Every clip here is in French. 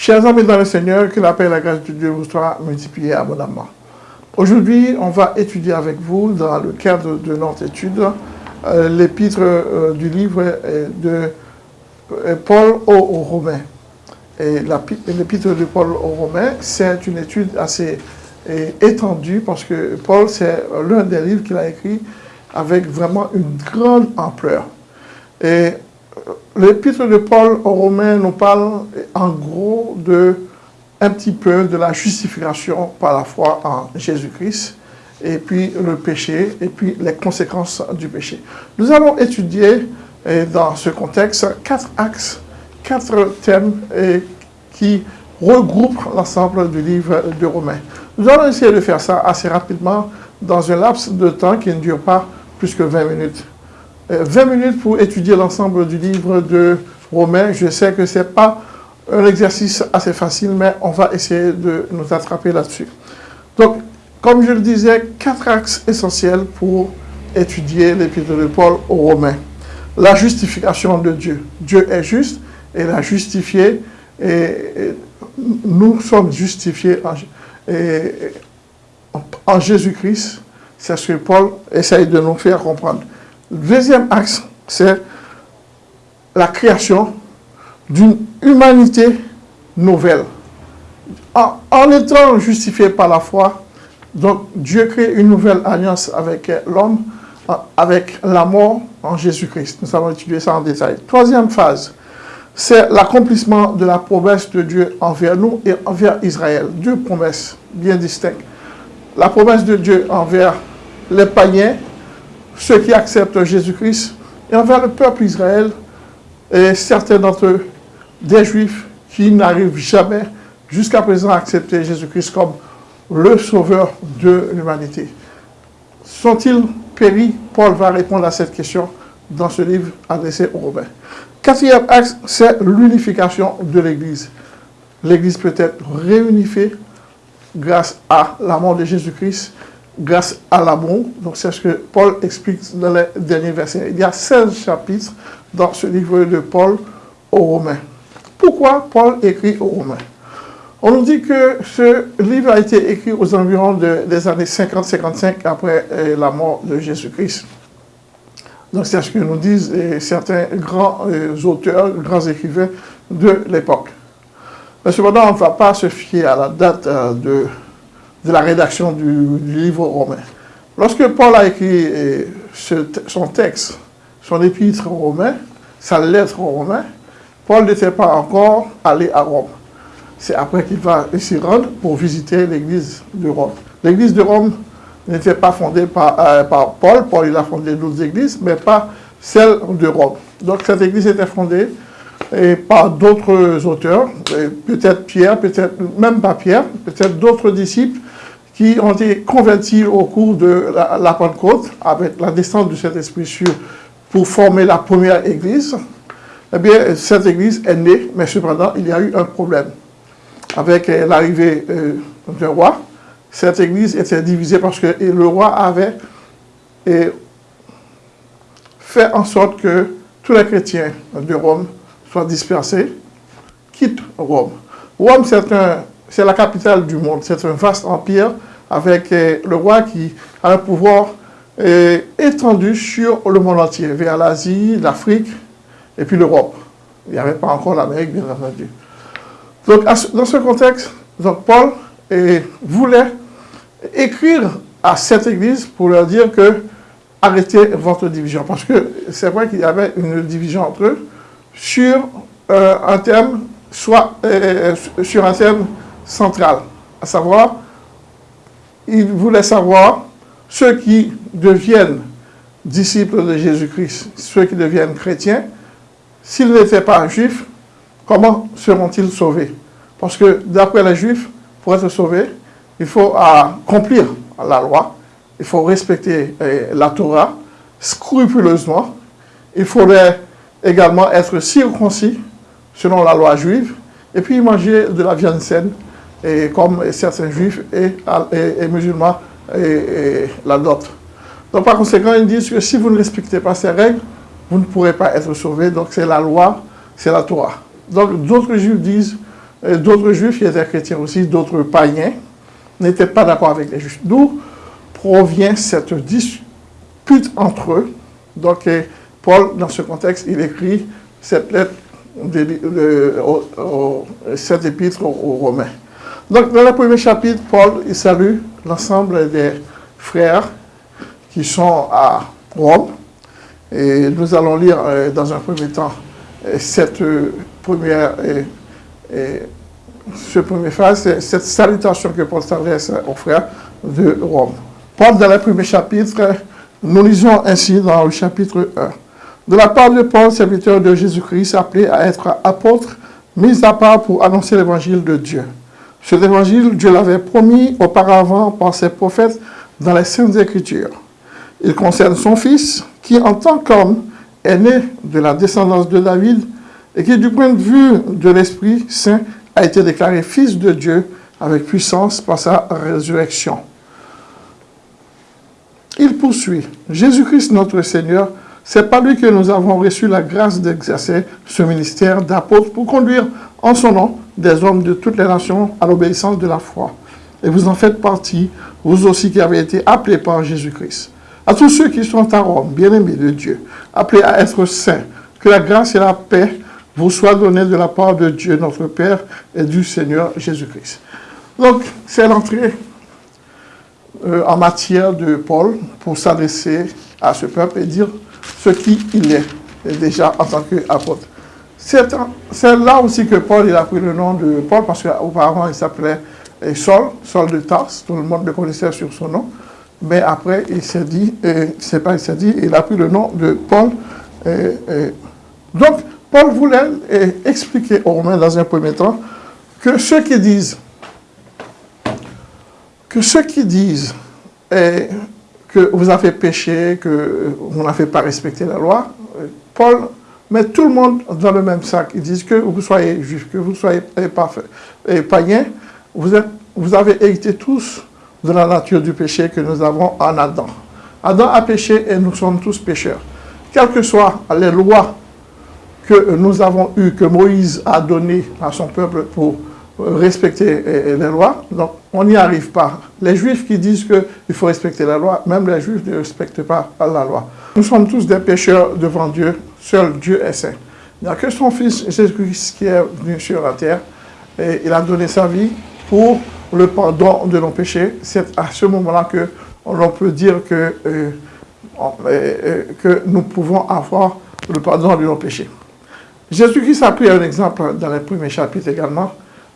Chers amis dans le Seigneur, que la paix et la grâce de Dieu vous soient multipliées abondamment. Aujourd'hui, on va étudier avec vous, dans le cadre de notre étude, euh, l'épître euh, du livre euh, de Paul aux Romains. Et l'épître de Paul aux Romains, c'est une étude assez étendue parce que Paul, c'est l'un des livres qu'il a écrit avec vraiment une grande ampleur. Et l'épître de Paul aux Romains nous parle en gros de un petit peu de la justification par la foi en Jésus-Christ, et puis le péché, et puis les conséquences du péché. Nous allons étudier dans ce contexte quatre axes, quatre thèmes qui regroupent l'ensemble du livre de Romains. Nous allons essayer de faire ça assez rapidement dans un laps de temps qui ne dure pas plus que 20 minutes. 20 euh, minutes pour étudier l'ensemble du livre de Romains. Je sais que ce n'est pas un exercice assez facile, mais on va essayer de nous attraper là-dessus. Donc, comme je le disais, quatre axes essentiels pour étudier l'épître de Paul aux Romains. La justification de Dieu. Dieu est juste et l'a justifié et, nous sommes justifiés en Jésus-Christ. C'est ce que Paul essaye de nous faire comprendre. Deuxième axe, c'est la création d'une humanité nouvelle. En, étant justifié par la foi, donc Dieu crée une nouvelle alliance avec l'homme, avec la mort en Jésus-Christ. Nous allons étudier ça en détail. Troisième phase, c'est l'accomplissement de la promesse de Dieu envers nous et envers Israël. Deux promesses bien distinctes. La promesse de Dieu envers les païens, ceux qui acceptent Jésus-Christ, et envers le peuple Israël, et certains d'entre eux des Juifs qui n'arrivent jamais jusqu'à présent à accepter Jésus-Christ comme le sauveur de l'humanité. Sont-ils péris? Paul va répondre à cette question dans ce livre adressé aux Romains. Quatrième axe, c'est l'unification de l'Église. L'Église peut être réunifiée grâce à la mort de Jésus-Christ, grâce à l'amour. Donc c'est ce que Paul explique dans les derniers versets. Il y a 16 chapitres dans ce livre de Paul aux Romains. Pourquoi Paul écrit aux Romains? On nous dit que ce livre a été écrit aux environs des années 50-55 après euh, la mort de Jésus-Christ. Donc c'est ce que nous disent euh, certains grands euh, auteurs, grands écrivains de l'époque. Mais cependant, on ne va pas se fier à la date de, de, la rédaction du, livre romain. Lorsque Paul a écrit son texte, son épître romain, sa lettre aux Romains, Paul n'était pas encore allé à Rome. C'est après qu'il va s'y rendre pour visiter l'église de Rome. L'église de Rome n'était pas fondée par, euh, par, Paul. Paul, il a fondé d'autres églises, mais pas celle de Rome. Donc cette église était fondée et par d'autres auteurs, peut-être Pierre, peut-être même pas Pierre, peut-être d'autres disciples qui ont été convertis au cours de la, Pentecôte avec la descente du Saint-Esprit sur pour former la première église, eh bien, cette église est née, mais cependant, il y a eu un problème. Avec euh, l'arrivée euh, du roi, cette église était divisée parce que le roi avait fait en sorte que tous les chrétiens de Rome soient dispersés, quittent Rome. Rome, c'est la capitale du monde, c'est un vaste empire avec euh, le roi qui a un pouvoir étendu sur le monde entier, vers l'Asie, l'Afrique et puis l'Europe. Il n'y avait pas encore l'Amérique, bien entendu. Donc, dans ce contexte, donc Paul voulait écrire à cette église pour leur dire que arrêtez votre division. Parce que c'est vrai qu'il y avait une division entre eux sur euh, un thème, soit euh, sur un thème central, à savoir, ils voulaient savoir ceux qui deviennent disciples de Jésus-Christ, ceux qui deviennent chrétiens, s'ils n'étaient pas juifs, comment seront-ils sauvés? Parce que d'après les juifs, pour être sauvés, il faut accomplir la loi, il faut respecter eh, la Torah scrupuleusement, il faudrait également être circoncis selon la loi juive, et puis manger de la viande saine, et comme certains juifs et, et musulmans et, la l'adoptent. Donc par conséquent, ils disent que si vous ne respectez pas ces règles, vous ne pourrez pas être sauvé. Donc c'est la loi, c'est la Torah. Donc d'autres juifs disent d'autres juifs qui étaient chrétiens aussi, d'autres païens, n'étaient pas d'accord avec les juifs. D'où provient cette dispute entre eux. Donc, Paul, dans ce contexte, il écrit cette lettre, cette épître aux Romains. Donc, dans le premier chapitre, Paul, salue l'ensemble des frères qui sont à Rome. Et nous allons lire euh, dans un premier temps euh, cette euh, première, ce premier phrase, cette salutation que Paul s'adresse aux frères de Rome. Paul, dans le premier chapitre, nous lisons ainsi dans le chapitre 1. De la part de Paul, serviteur de Jésus-Christ, appelé à être apôtre, mis à part pour annoncer l'évangile de Dieu. Cet évangile, Dieu l'avait promis auparavant par ses prophètes dans les Saintes Écritures. Il concerne son Fils, qui en tant qu'homme est né de la descendance de David et qui, du point de vue de l'Esprit Saint, a été déclaré Fils de Dieu avec puissance par sa résurrection. Il poursuit, Jésus-Christ notre Seigneur, c'est par lui que nous avons reçu la grâce d'exercer ce ministère d'apôtre pour conduire en son nom des hommes de toutes les nations à l'obéissance de la foi. Et vous en faites partie, vous aussi qui avez été appelés par Jésus-Christ. À tous ceux qui sont à Rome, bien-aimés de Dieu, appelés à être saints, que la grâce et la paix vous soient données de la part de Dieu, notre Père, et du Seigneur Jésus-Christ. Donc, c'est l'entrée euh, en matière de Paul pour s'adresser à ce peuple et dire ce qu'il est, déjà en tant qu'apôtre. C'est là aussi que Paul a pris le nom de Paul, parce qu'auparavant il s'appelait Saul, Saul de Tarse, tout le monde le connaissait sur son nom. Mais après, il s'est dit, c'est pas il s'est dit, il a pris le nom de Paul. donc, Paul voulait expliquer aux Romains dans un premier temps que ceux qui disent que ceux qui disent que vous avez péché, que vous n'avez pas respecté la loi, Paul met tout le monde dans le même sac. Ils disent que vous soyez juif, que vous soyez païen, vous, êtes, vous avez hérité tous de la nature du péché que nous avons en Adam. Adam a péché et nous sommes tous pécheurs. Quelles que soient les lois que nous avons eues, que Moïse a données à son peuple pour respecter les lois, donc on n'y arrive pas. Les juifs qui disent qu'il faut respecter la loi, même les juifs ne respectent pas la loi. Nous sommes tous des pécheurs devant Dieu, seul Dieu est saint. Il n'y a que son Fils Jésus-Christ qui est venu sur la terre et il a donné sa vie pour le pardon de nos péchés. C'est à ce moment-là que l'on peut dire que, euh, euh, que nous pouvons avoir le pardon de nos péchés. Jésus-Christ a pris un exemple dans les premiers chapitres également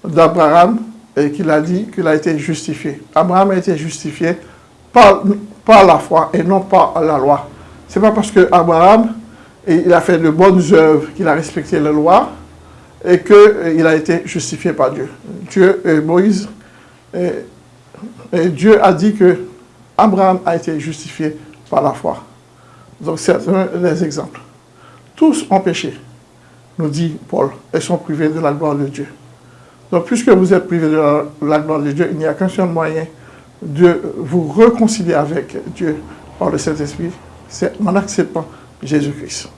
d'Abraham et qu'il a dit qu'il a été justifié. Abraham a été justifié par, par la foi et non par la loi. C'est pas parce que Abraham il a fait de bonnes œuvres qu'il a respecté la loi et qu'il a été justifié par Dieu. Dieu, et Moïse, et, Dieu a dit que Abraham a été justifié par la foi. Donc c'est un des exemples. Tous ont péché, nous dit Paul, et sont privés de la gloire de Dieu. Donc puisque vous êtes privés de la, gloire de Dieu, il n'y a qu'un seul moyen de vous réconcilier avec Dieu par le Saint-Esprit, c'est en acceptant Jésus-Christ.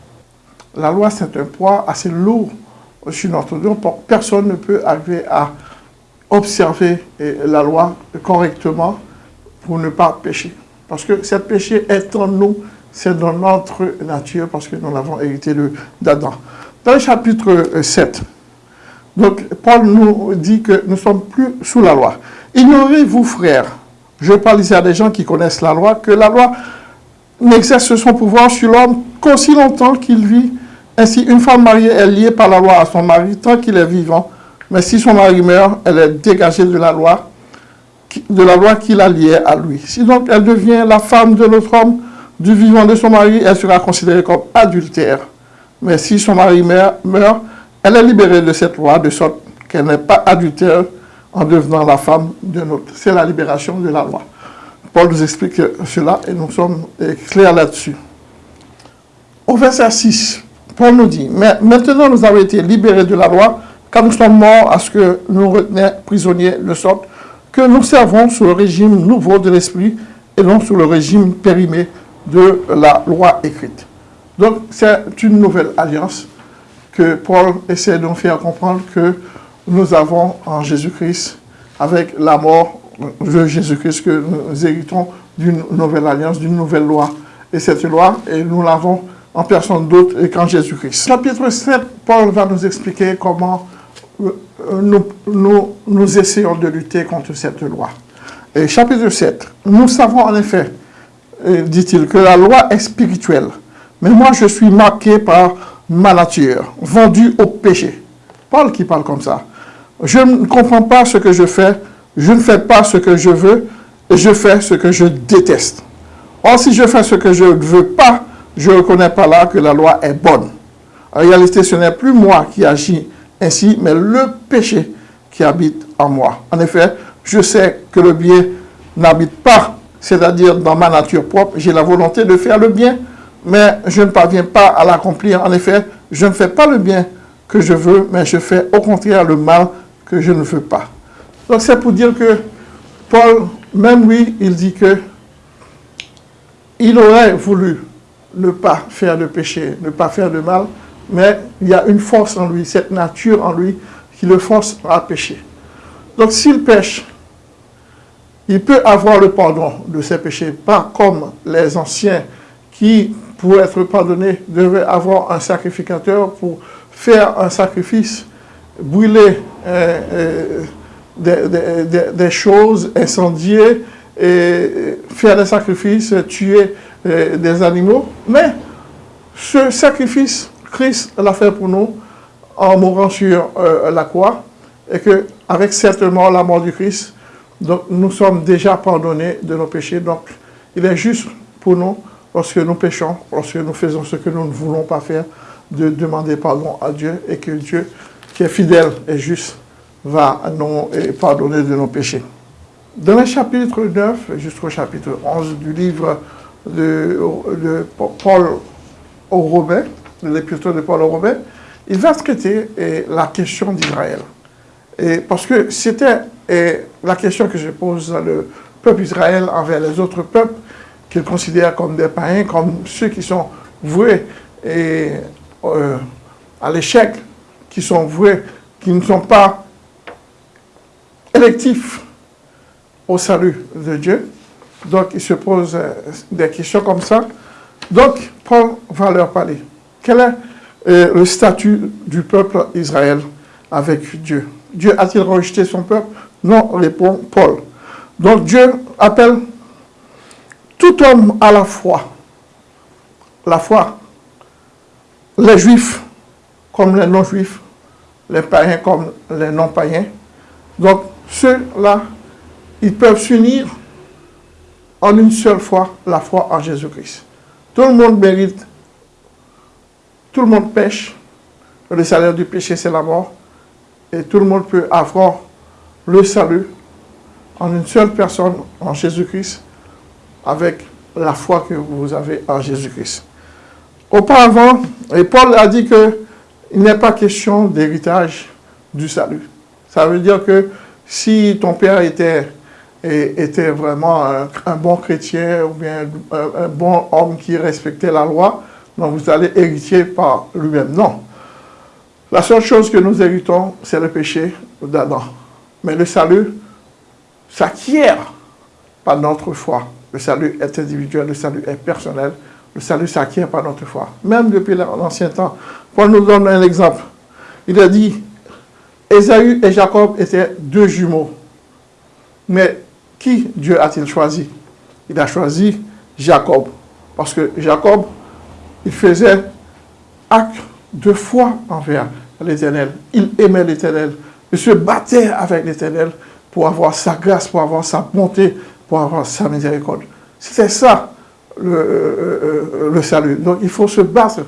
La loi, c'est un poids assez lourd sur notre dos. Personne ne peut arriver à observer eh, la loi correctement pour ne pas pécher. Parce que ce péché est en nous, c'est dans notre nature, parce que nous l'avons hérité d'Adam. Dans le chapitre 7, euh, donc, Paul nous dit que nous ne sommes plus sous la loi. Ignorez-vous, frères, je parle ici à des gens qui connaissent la loi, que la loi n'exerce son pouvoir sur l'homme qu'aussi longtemps qu'il vit. Ainsi, une femme mariée est liée par la loi à son mari tant qu'il est vivant. Mais si son mari meurt, elle est dégagée de la loi, de la loi qui la liée à lui. Si donc elle devient la femme de l'autre homme, du vivant de son mari, elle sera considérée comme adultère. Mais si son mari meurt, elle est libérée de cette loi, de sorte qu'elle n'est pas adultère en devenant la femme d'un autre. C'est la libération de la loi. Paul nous explique cela et nous sommes clairs là-dessus. Au verset 6, Paul nous dit, mais maintenant nous avons été libérés de la loi, car nous sommes morts à ce que nous retenions prisonniers, de sorte que nous servons sous le régime nouveau de l'Esprit et non sous le régime périmé de la loi écrite. Donc c'est une nouvelle alliance que Paul essaie de nous faire comprendre que nous avons en Jésus-Christ, avec la mort de Jésus-Christ, que nous héritons d'une nouvelle alliance, d'une nouvelle loi. Et cette loi, et nous l'avons en personne d'autre qu'en Jésus-Christ. Chapitre 7, Paul va nous expliquer comment euh, nous, nous, nous essayons de lutter contre cette loi. Et chapitre 7, nous savons en effet, euh, dit-il, que la loi est spirituelle. Mais moi, je suis marqué par ma nature, vendu au péché. Paul qui parle comme ça. Je ne comprends pas ce que je fais, je ne fais pas ce que je veux, et je fais ce que je déteste. Or, si je fais ce que je ne veux pas, je ne reconnais pas là que la loi est bonne. En réalité, ce n'est plus moi qui agis ainsi, mais le péché qui habite en moi. En effet, je sais que le bien n'habite pas, c'est-à-dire dans ma nature propre. J'ai la volonté de faire le bien, mais je ne parviens pas à l'accomplir. En effet, je ne fais pas le bien que je veux, mais je fais au contraire le mal que je ne veux pas. Donc c'est pour dire que Paul, même lui, il dit que il aurait voulu ne pas faire de péché, ne pas faire de mal, mais il y a une force en lui, cette nature en lui, qui le force à pécher. Donc s'il pêche, il peut avoir le pardon de ses péchés, pas comme les anciens qui, pour être pardonnés, devaient avoir un sacrificateur pour faire un sacrifice, brûler euh, euh, des, choses, incendier, et faire des sacrifices, tuer euh, des animaux. Mais ce sacrifice, Christ l'a fait pour nous en mourant sur la croix, et que avec certainement la mort du Christ, donc, nous sommes déjà pardonnés de nos péchés. Donc, il est juste pour nous, lorsque nous péchons, lorsque nous faisons ce que nous ne voulons pas faire, de demander pardon à Dieu et que Dieu, qui est fidèle et juste, va nous pardonner de nos péchés. Dans le chapitre 9 jusqu'au chapitre 11 du livre de, Paul aux Romains, de l'épître de Paul aux Romains, il va traiter la question d'Israël. Parce que c'était la question que je pose à le peuple Israël envers les autres peuples, qu'ils considèrent comme des païens, comme ceux qui sont voués et, euh, à l'échec, qui sont voués, qui ne sont pas électifs au salut de Dieu. Donc, ils se posent euh, des questions comme ça. Donc, Paul va leur parler. Quel est euh, le statut du peuple Israël avec Dieu? Dieu a-t-il rejeté son peuple? Non, répond Paul. Donc Dieu appelle tout homme à la foi. La foi. Les juifs comme les non-juifs, les païens comme les non-païens. Donc ceux-là, ils peuvent s'unir en une seule foi, la foi en Jésus-Christ. Tout le monde mérite, tout le monde pêche. Le salaire du péché, c'est la mort et tout le monde peut avoir le salut en une seule personne, en Jésus-Christ, avec la foi que vous avez en Jésus-Christ. Auparavant, et Paul a dit qu'il n'est pas question d'héritage du salut. Ça veut dire que si ton père était, était vraiment un, bon chrétien ou bien un, un, bon homme qui respectait la loi, donc vous allez hériter par lui-même. Non. La seule chose que nous héritons, c'est le péché d'Adam. Mais le salut s'acquiert par notre foi. Le salut est individuel, le salut est personnel. Le salut s'acquiert par notre foi. Même depuis l'ancien temps. Paul nous donne un exemple. Il a dit, Ésaü et Jacob étaient deux jumeaux. Mais qui Dieu a-t-il choisi? Il a choisi Jacob. Parce que Jacob, il faisait acte de foi envers l'Éternel. Il aimait l'Éternel. Il se battait avec l'Éternel pour avoir sa grâce, pour avoir sa bonté, pour avoir sa miséricorde. C'était ça le, euh, euh, le, salut. Donc il faut se battre,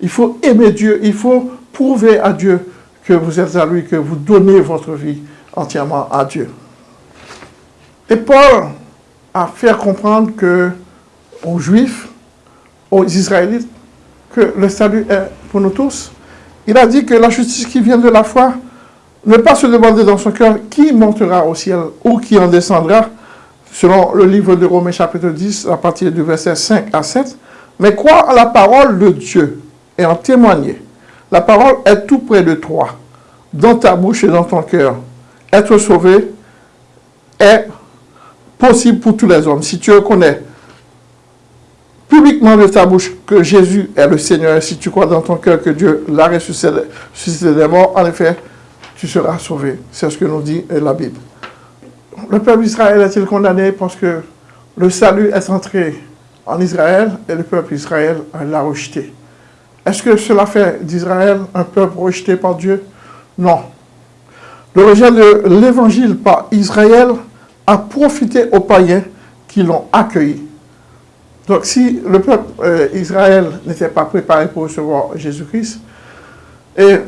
il faut aimer Dieu, il faut prouver à Dieu que vous êtes à lui, que vous donnez votre vie entièrement à Dieu. Et Paul a fait comprendre que aux Juifs, aux Israélites, que le salut est pour nous tous, il a dit que la justice qui vient de la foi, ne pas se demander dans son cœur qui montera au ciel ou qui en descendra, selon le livre de Romains chapitre 10, à partir du verset 5 à 7, mais croire à la parole de Dieu et en témoigner. La parole est tout près de toi, dans ta bouche et dans ton cœur. Être sauvé est possible pour tous les hommes. Si tu reconnais publiquement de ta bouche que Jésus est le Seigneur, si tu crois dans ton cœur que Dieu l'a ressuscité des morts, en effet, tu seras sauvé. C'est ce que nous dit la Bible. Le peuple d'Israël est-il condamné parce que le salut est entré en Israël et le peuple d'Israël l'a rejeté? Est-ce que cela fait d'Israël un peuple rejeté par Dieu? Non. Le rejet de l'évangile par Israël a profité aux païens qui l'ont accueilli. Donc si le peuple euh, Israël n'était pas préparé pour recevoir Jésus-Christ, et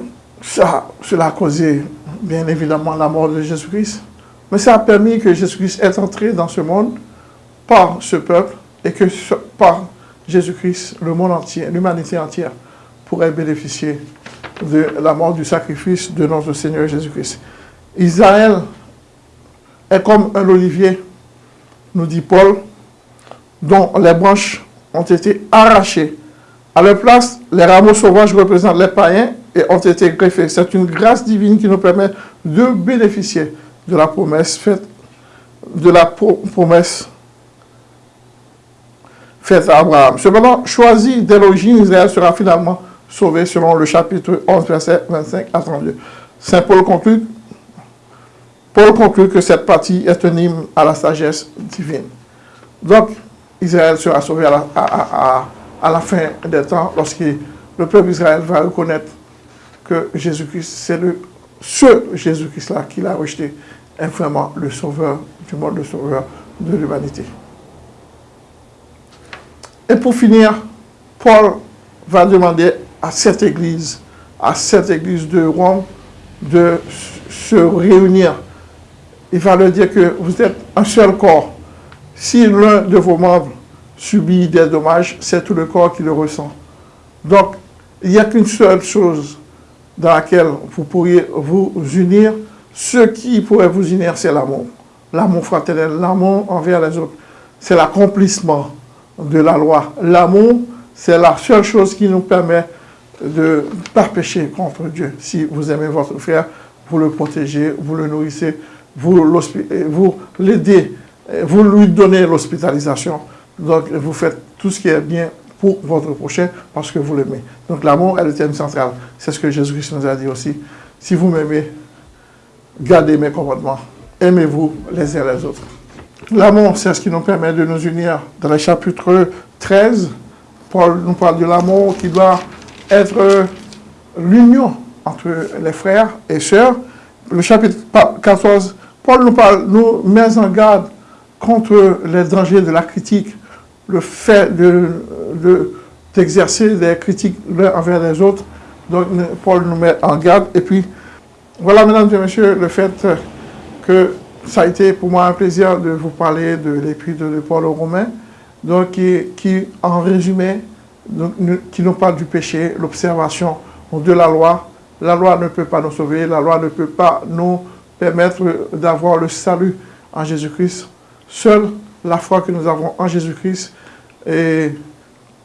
cela a causé bien évidemment la mort de Jésus-Christ, mais ça a permis que Jésus-Christ est entré dans ce monde par ce peuple et que par Jésus-Christ, le monde entier, l'humanité entière pourrait bénéficier de la mort du sacrifice de notre Seigneur Jésus-Christ. Israël est comme un olivier, nous dit Paul, dont les branches ont été arrachées. À leur place, les rameaux sauvages représentent les païens et ont été greffés. C'est une grâce divine qui nous permet de bénéficier de la promesse faite, de la promesse faite à Abraham. Cependant, choisi dès l'origine, Israël sera finalement sauvé selon le chapitre 11, verset 25 à 32. Saint Paul conclut, Paul conclut que cette partie est un hymne à la sagesse divine. Donc, Israël sera sauvé à la, fin des temps lorsque le peuple d'Israël va reconnaître que Jésus-Christ, c'est le, ce Jésus-Christ-là qu'il a rejeté, est vraiment le sauveur du monde, le sauveur de l'humanité. Et pour finir, Paul va demander à cette église, à cette église de Rome, de se réunir. Il va leur dire que vous êtes un seul corps. Si l'un de vos membres subit des dommages, c'est tout le corps qui le ressent. Donc, il n'y a qu'une seule chose dans laquelle vous pourriez vous unir. Ce qui pourrait vous unir, c'est l'amour. L'amour fraternel, l'amour envers les autres. C'est l'accomplissement de la loi. L'amour, c'est la seule chose qui nous permet de ne pas pécher contre Dieu. Si vous aimez votre frère, vous le protégez, vous le nourrissez, vous l'aidez, vous lui donnez l'hospitalisation. Donc, vous faites tout ce qui est bien pour votre prochain parce que vous l'aimez. Donc, l'amour est le thème central. C'est ce que Jésus-Christ nous a dit aussi. Si vous m'aimez, gardez mes commandements. Aimez-vous les uns les autres. L'amour, c'est ce qui nous permet de nous unir. Dans le chapitre 13, Paul nous parle de l'amour qui doit être l'union entre les frères et sœurs. Le chapitre 14, Paul nous parle, nous met en garde contre les dangers de la critique, le fait d'exercer de, des critiques l'un envers les autres. Donc, Paul nous met en garde. Et puis, voilà, mesdames et messieurs, le fait que ça a été pour moi un plaisir de vous parler de l'épître de Paul aux Romains, donc qui, en résumé, qui nous parle du péché, l'observation de la loi. La loi ne peut pas nous sauver, la loi ne peut pas nous permettre d'avoir le salut en Jésus-Christ. Seule la foi que nous avons en Jésus-Christ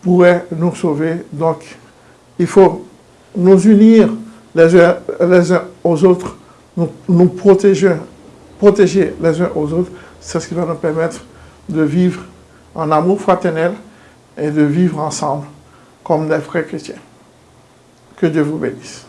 pourrait nous sauver. Donc, il faut nous unir les uns, aux autres, nous protéger protéger les uns aux autres, c'est ce qui va nous permettre de vivre en amour fraternel et de vivre ensemble comme des frères chrétiens. Que Dieu vous bénisse.